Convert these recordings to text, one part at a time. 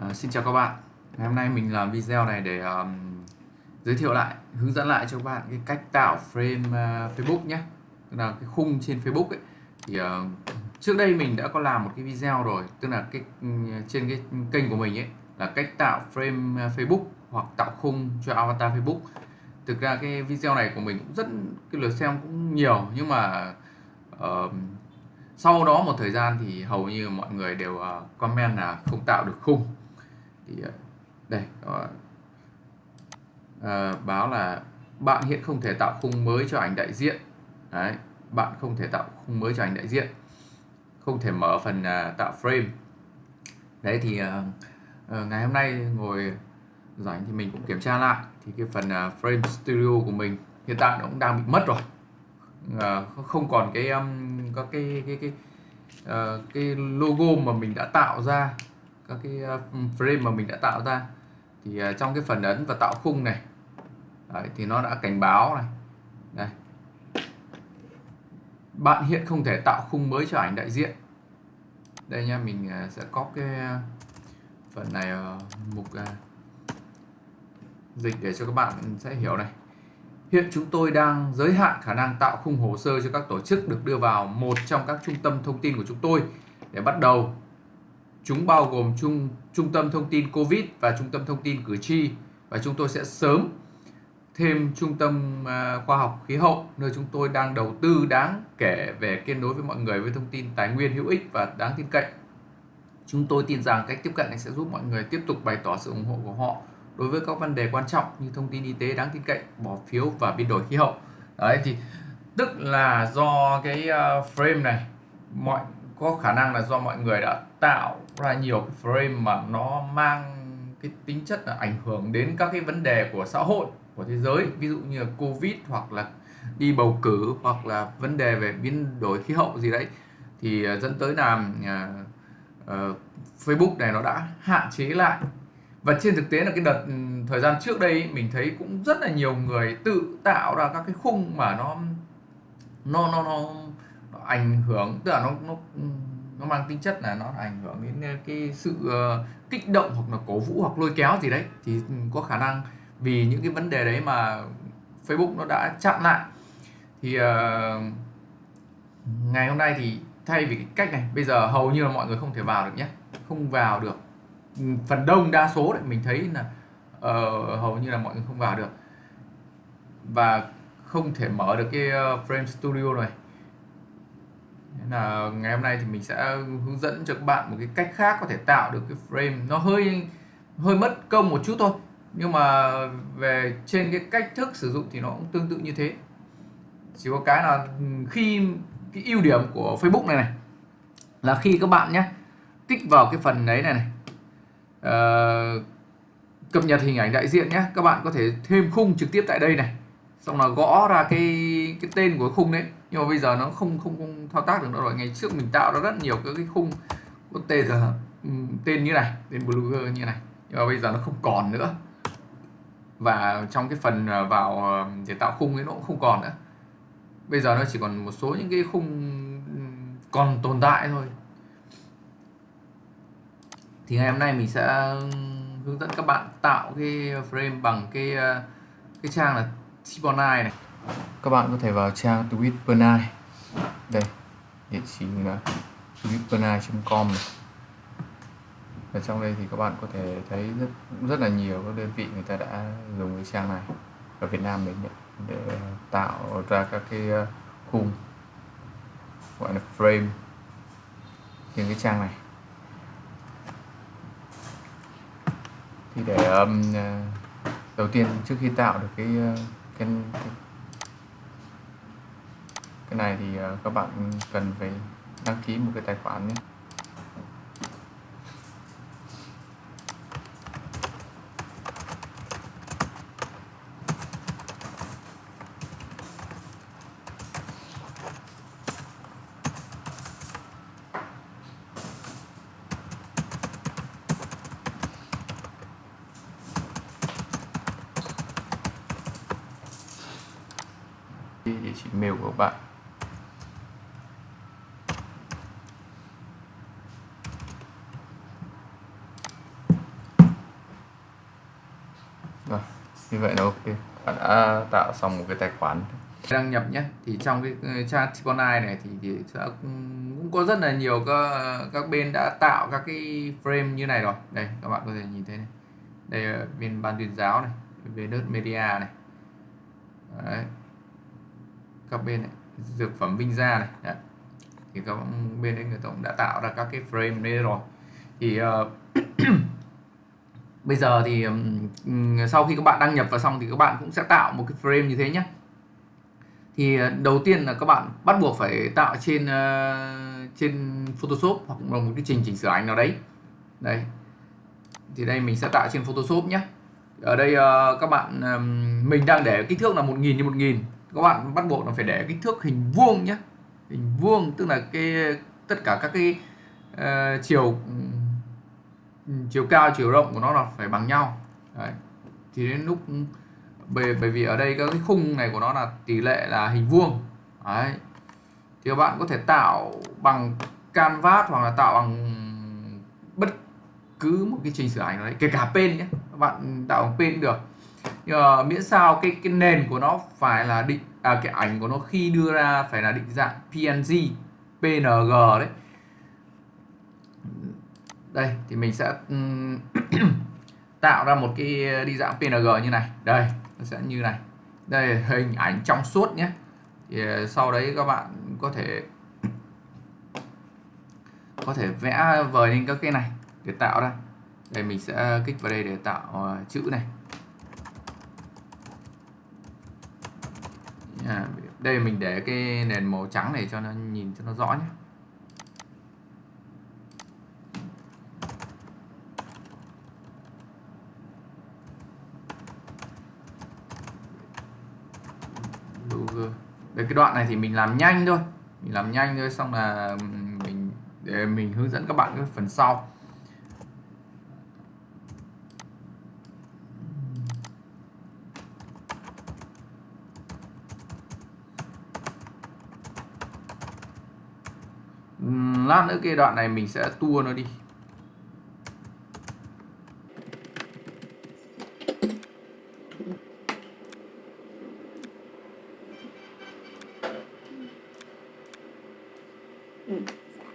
À, xin chào các bạn. Ngày hôm nay mình làm video này để um, giới thiệu lại hướng dẫn lại cho các bạn cái cách tạo frame uh, Facebook nhé. Tức là cái khung trên Facebook ấy. Thì uh, trước đây mình đã có làm một cái video rồi. Tức là cái ừ, trên cái kênh của mình ấy là cách tạo frame uh, Facebook hoặc tạo khung cho avatar Facebook. Thực ra cái video này của mình cũng rất cái lượt xem cũng nhiều. Nhưng mà uh, sau đó một thời gian thì hầu như mọi người đều uh, comment là không tạo được khung thì đây đây À, báo là bạn hiện không thể tạo khung mới cho ảnh đại diện. Đấy bạn không thể tạo khung mới cho ảnh đại diện. Không thể mở phần à, tạo frame. Đấy thì à, ngày hôm nay ngồi rảnh thì mình cũng kiểm tra lại. Thì cái phần à, frame studio của mình hiện tại nó cũng đang bị mất rồi. À, không còn cái um, có cái cái cái uh, cái logo mà mình đã tạo ra các cái ờ, frame mà mình đã tạo ra. Thì ờ, trong cái phần ấn và tạo khung này đấy, thì nó đã cảnh báo này. Đây. Bạn hiện không thể tạo khung mới cho ảnh đại diện. Đây nha mình ờ, sẽ có cái phần này mục dịch để cho các bạn sẽ hiểu này. Hiện chúng tôi đang giới hạn khả năng tạo khung hồ sơ cho các tổ chức được đưa vào một trong các trung tâm thông tin của chúng tôi. Để bắt đầu, chúng bao gồm trung, trung tâm thông tin COVID và trung tâm thông tin cử tri và chúng tôi sẽ sớm thêm trung tâm à, khoa học khí hậu nơi chúng tôi đang đầu tư đáng kể về kết nối với mọi người với thông tin tài nguyên hữu ích và đáng tin cậy. Chúng tôi tin rằng cách tiếp cận này sẽ giúp mọi người tiếp tục bày tỏ sự ủng hộ của họ đối với các vấn đề quan trọng như thông tin y tế đáng tin cậy bỏ phiếu và biến đổi khí hậu đấy thì tức là do cái à, frame này mọi có khả năng là do mọi người đã tạo ra nhiều cái frame mà nó mang cái tính chất là ảnh hưởng đến các cái vấn đề của xã hội của thế giới. Ví dụ như là covid hoặc là đi bầu cử hoặc là vấn đề về biến đổi khí hậu gì đấy. Thì à, dẫn tới là uh, uh, Facebook này nó đã hạn chế lại. Và trên thực tế là cái đợt ừ, thời gian trước đây mình thấy cũng rất là nhiều người tự tạo ra các cái khung mà nó nó nó nó, nó ảnh hưởng tức là nó nó ừ, nó mang tính chất là nó ảnh hưởng đến ờ, cái sự ờ, kích động hoặc là cổ vũ hoặc lôi kéo gì đấy. Thì ừ, có khả năng vì những cái vấn đề đấy mà Facebook nó đã chặn lại. Thì uh, ngày hôm nay thì thay vì cái cách này bây giờ hầu như là mọi người không thể vào được nhé. Không vào được. Ừ, phần đông đa số đấy mình thấy là uh, hầu như là mọi người không vào được. Và không thể mở được cái uh, frame studio này nên là ngày hôm nay thì mình sẽ hướng dẫn cho các bạn một cái cách khác có thể tạo được cái frame. Nó hơi hơi mất công một chút thôi nhưng mà về trên cái cách thức sử dụng thì nó cũng tương tự như thế. Chỉ có cái là khi cái ưu điểm của Facebook này này là khi các bạn nhé kích vào cái phần đấy này này uh, cập nhật hình ảnh đại diện nhé các bạn có thể thêm khung trực tiếp tại đây này xong là gõ ra cái cái tên của khung đấy. Nhưng mà bây giờ nó không không, không thao tác được nữa rồi. Ngày trước mình tạo ra rất nhiều các cái khung có tên là ừ, tên như này tên blogger như này. Nhưng mà bây giờ nó không còn nữa. Và trong cái phần à, vào à, để tạo khung ấy nó cũng không còn nữa. Bây giờ nó chỉ còn một số những cái khung ừ, còn tồn tại thôi. Thì ngày hôm nay mình sẽ ừ, hướng dẫn các bạn tạo cái frame bằng cái à, cái trang là Tibonai này. Các bạn có thể vào trang Twitpernai đây địa chỉ là twitpernai.com này. Ở trong đây thì các bạn có thể thấy rất rất là nhiều các đơn vị người ta đã dùng cái trang này ở Việt Nam mình để tạo ra các cái ờ, khung gọi là frame trên cái trang này. Thì để um, đầu tiên trước khi tạo được cái ờ, cái cái, cái này thì ờ, các bạn cần phải đăng ký một cái tài khoản nhé. Bạn Rồi, như vậy là ok. Bạn đã tạo xong một cái tài khoản. đăng nhập nhé thì trong cái chat trang Tiponai này thì, thì sẽ cũng có rất là nhiều các các bên đã tạo các cái frame như này rồi đây các bạn có thể nhìn thấy này đây là bên ban tuyên giáo này về đất media này Đấy các bên này dược phẩm Vinh Gia này Đấy. thì các bên đấy người ta cũng đã tạo ra các cái frame đây rồi. Thì uh, bây giờ thì um, sau khi các bạn đăng nhập vào xong thì các bạn cũng sẽ tạo một cái frame như thế nhé thì uh, đầu tiên là các bạn bắt buộc phải tạo trên uh, trên Photoshop hoặc là một cái trình chỉnh sửa ảnh nào đấy. Đây. Thì đây mình sẽ tạo trên Photoshop nhé ở đây uh, các bạn um, mình đang để kích thước là 1000 như 1000 các bạn bắt buộc là phải để kích thước hình vuông nhé hình vuông tức là cái tất cả các cái uh, chiều chiều cao chiều rộng của nó là phải bằng nhau. Đấy. thì đến lúc bởi, bởi vì ở đây các cái khung này của nó là tỷ lệ là hình vuông. Đấy. Thì các bạn có thể tạo bằng canvas hoặc là tạo bằng bất cứ một cái trình sửa ảnh đấy kể cả pen nhé các bạn tạo bằng pen được nhưng mà miễn sao cái cái nền của nó phải là định à cái ảnh của nó khi đưa ra phải là định dạng PNG PNG đấy. Đây, thì mình sẽ tạo ra một cái đi dạng PNG như này. Đây, nó sẽ như này. Đây là hình ảnh trong suốt nhé. Thì ờ, sau đấy các bạn có thể có thể vẽ vời lên các cái này để tạo ra. Đây, mình sẽ kích vào đây để tạo ờ, chữ này. À, đây mình để cái nền màu trắng này cho nó nhìn cho nó rõ nhé. Đấy, cái đoạn này thì mình làm nhanh thôi. Mình làm nhanh thôi xong là mình để mình hướng dẫn các bạn cái phần sau. Lát nữa cái đoạn này mình sẽ tua nó đi ừ.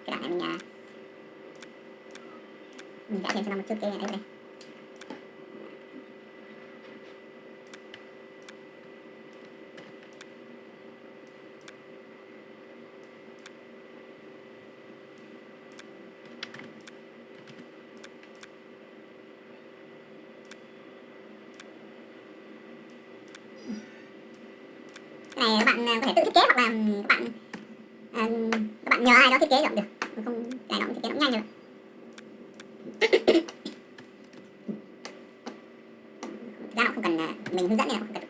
Dạ, cái đoạn này mình, à, mình đã thêm cho nó một chút cái này đây này các bạn à, có thể tự thiết kế hoặc là các bạn à, các bạn nhờ ai đó thiết kế cũng được không cái đó thiết kế cũng nhanh được ra nó không cần mình hướng dẫn này không cần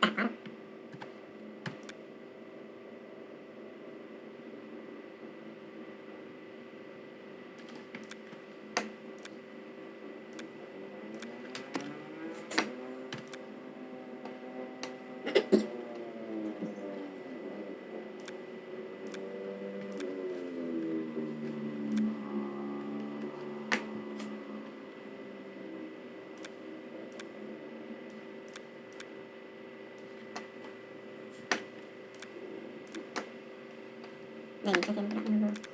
này cho thêm đoạn logo màu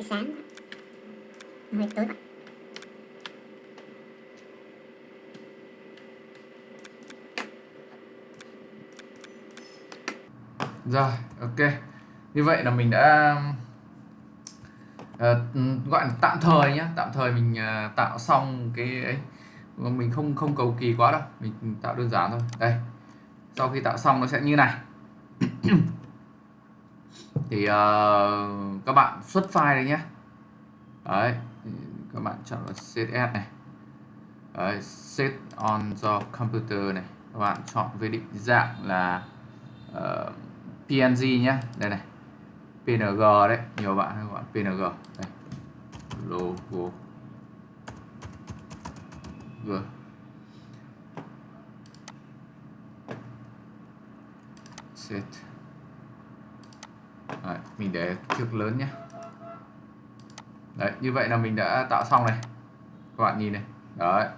hơi sáng hơi tối quá. Rồi, ok. Như vậy là mình đã uh, gọi là tạm thời nhé, tạm thời mình uh, tạo xong cái ấy. Mình không không cầu kỳ quá đâu, mình tạo đơn giản thôi. Đây. Sau khi tạo xong nó sẽ như này. Thì uh, các bạn xuất file đấy nhé. Đấy, các bạn chọn là CSS này. Đấy, set on the computer này. Các bạn chọn về định dạng là ờ, uh, PNG nhé đây này PNG đấy nhiều bạn hay gọi PNG đây logo G set đấy, mình để thước lớn nhé đấy như vậy là mình đã tạo xong này. Các bạn nhìn này. Đấy.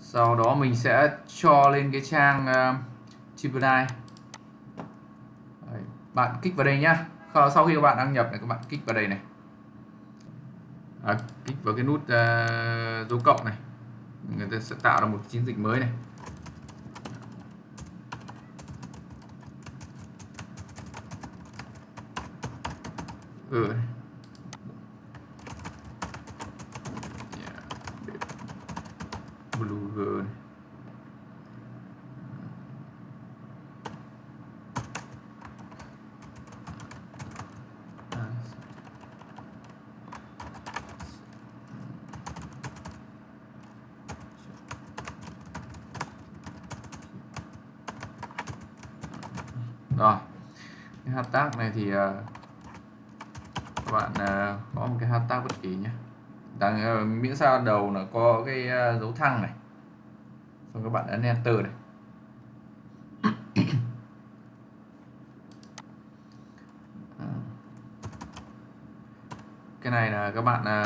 Sau đó mình sẽ cho lên cái trang uh, Gemini. Bạn kích vào đây nhá. Sau khi các bạn đăng nhập này các bạn kích vào đây này. À, kích vào cái nút uh, dấu cộng này. Người ta sẽ tạo ra một chiến dịch mới này. Ừ. Blue girl. rồi cái hashtag này thì uh, bạn à, có một cái hashtag bất kỳ nhé đang ờ, miễn sao đầu là có cái à, dấu thăng này. Xong các bạn ấn enter này. Ờ. Cái này là các bạn à,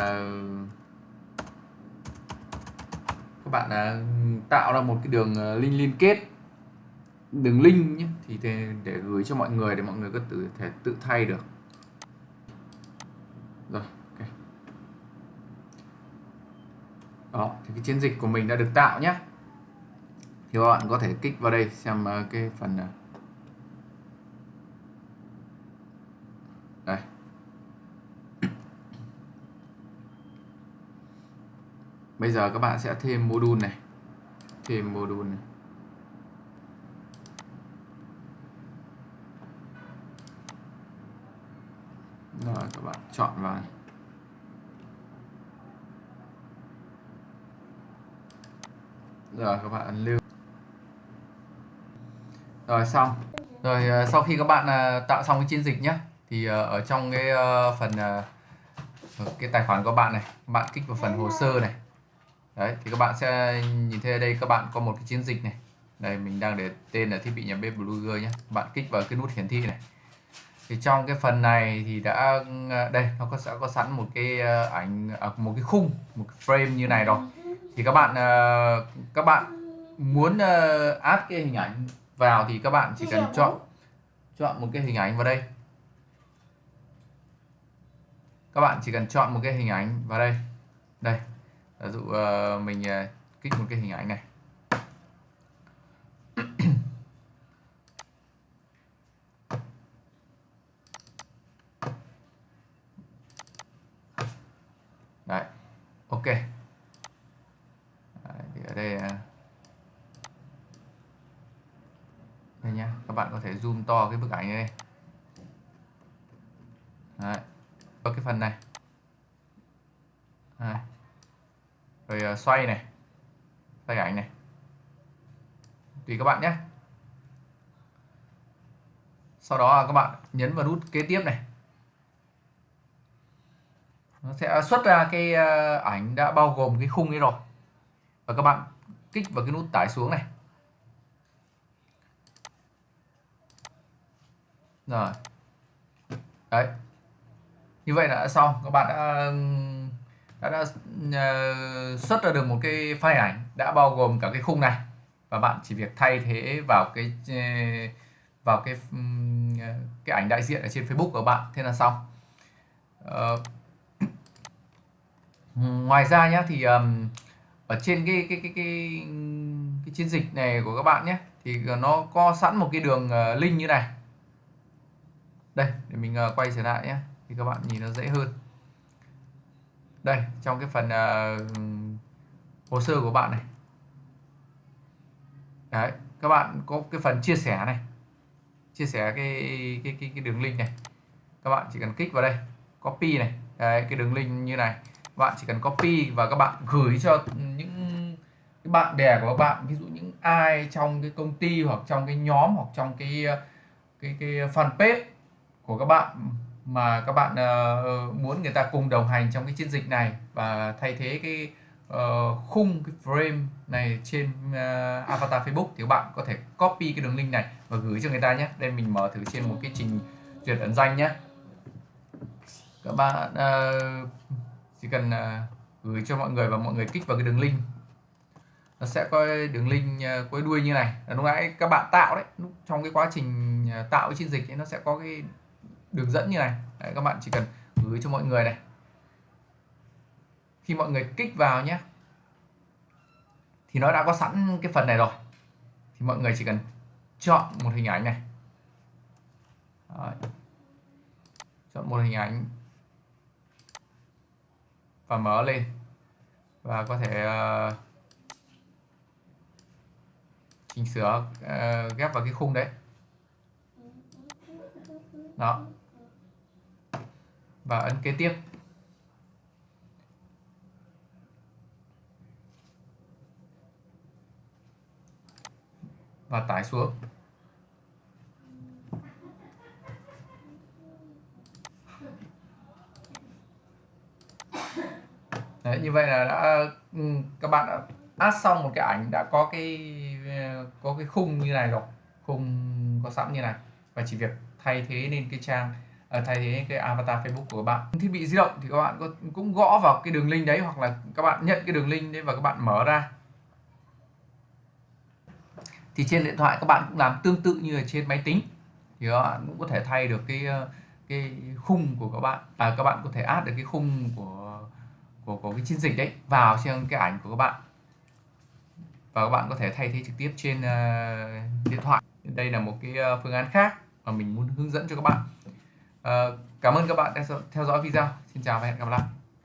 các bạn tạo ra một cái đường link liên kết. Đường link nhé thì để, gửi cho mọi người để mọi người có thể tự thay được rồi ok đó, thì cái chiến dịch của mình đã được tạo nhé thì các bạn có thể kích vào đây xem ờ, cái phần ờ, đây. Bây giờ các bạn sẽ thêm module này. Thêm module này. Rồi, các bạn chọn vào này. Rồi, các bạn ấn lưu. Rồi, xong. Rồi ờ, sau khi các bạn ờ, tạo xong cái chiến dịch nhé thì ờ, ở trong cái phần cái tài khoản của bạn này, các bạn kích vào phần hồ sơ này. Đấy, thì các bạn sẽ nhìn thấy ở đây các bạn có một cái chiến dịch này. Đây, mình đang để tên là thiết bị nhà bếp Blogger nhé bạn kích vào cái nút hiển thị này. Thì trong cái phần này thì đã đây, nó có sẽ có sẵn một cái ảnh à, một cái khung, một cái frame như này rồi thì các bạn các bạn muốn add cái hình ảnh vào thì các bạn chỉ cần chọn chọn một cái hình ảnh vào đây. Các bạn chỉ cần chọn một cái hình ảnh vào đây. Đây ví dụ mình kích một cái hình ảnh này đấy ok đấy, thì ở đây đây nhá các bạn có thể zoom to cái bức ảnh này đấy có cái phần này. Đấy. rồi ờ, xoay này, xoay ảnh này. Tùy các bạn nhé. Sau đó các bạn nhấn vào nút kế tiếp này. Nó sẽ xuất ra cái ờ, ảnh đã bao gồm cái khung ấy rồi. Và các bạn kích vào cái nút tải xuống này. Rồi. Đấy. Như vậy là đã xong. Các bạn đã đã, đã uh, xuất ra được một cái file ảnh đã bao gồm cả cái khung này. Và bạn chỉ việc thay thế vào cái uh, vào cái um, cái ảnh đại diện ở trên Facebook của bạn thế là xong. Uh, ngoài ra nhé thì um, ở trên cái cái cái cái cái chiến dịch này của các bạn nhé thì nó có sẵn một cái đường uh, link như này đây để mình uh, quay trở lại nhé thì các bạn nhìn nó dễ hơn. Đây trong cái phần uh, hồ sơ của bạn này. Đấy các bạn có cái phần chia sẻ này. Chia sẻ cái cái cái, cái đường link này. Các bạn chỉ cần kích vào đây copy này. Đấy, cái đường link như này. Bạn chỉ cần copy và các bạn gửi cho những cái bạn bè của các bạn ví dụ những ai trong cái công ty hoặc trong cái nhóm hoặc trong cái ờ, cái cái fanpage của các bạn mà các bạn uh, muốn người ta cùng đồng hành trong cái chiến dịch này và thay thế cái uh, khung cái frame này trên uh, avatar Facebook thì các bạn có thể copy cái đường link này và gửi cho người ta nhé. Đây mình mở thử trên một cái trình duyệt ẩn danh nhé. Các bạn uh, chỉ cần uh, gửi cho mọi người và mọi người kích vào cái đường link. Nó sẽ có đường link uh, cuối đuôi như này. Lúc nãy các bạn tạo đấy trong cái quá trình tạo cái chiến dịch ấy, nó sẽ có cái đường dẫn như này. Đấy, các bạn chỉ cần gửi cho mọi người này. Khi mọi người kích vào nhé thì nó đã có sẵn cái phần này rồi. Thì mọi người chỉ cần chọn một hình ảnh này. Đấy. chọn một hình ảnh và mở lên. Và có thể uh, chỉnh sửa uh, ghép vào cái khung đấy. Đó và ấn kế tiếp. Và tải xuống. Đấy, như vậy là đã ừ, các bạn đã add xong một cái ảnh đã có cái có cái khung như này rồi. Khung có sẵn như này. Và chỉ việc thay thế lên cái trang thay thế cái avatar Facebook của bạn. Thiết bị di động thì các bạn có cũng gõ vào cái đường link đấy hoặc là các bạn nhận cái đường link đấy và các bạn mở ra. Thì trên điện thoại các bạn cũng làm tương tự như là trên máy tính. Thì các bạn cũng có thể thay được cái ờ, cái khung của các bạn và các bạn có thể add được cái khung của của, của cái chiến dịch đấy vào trên cái ảnh của các bạn. Và các bạn có thể thay thế trực tiếp trên uh, điện thoại. Đây là một cái ờ, phương án khác mà mình muốn hướng dẫn cho các bạn. Ờ, cảm ơn các bạn đã theo dõi video. Xin chào và hẹn gặp lại.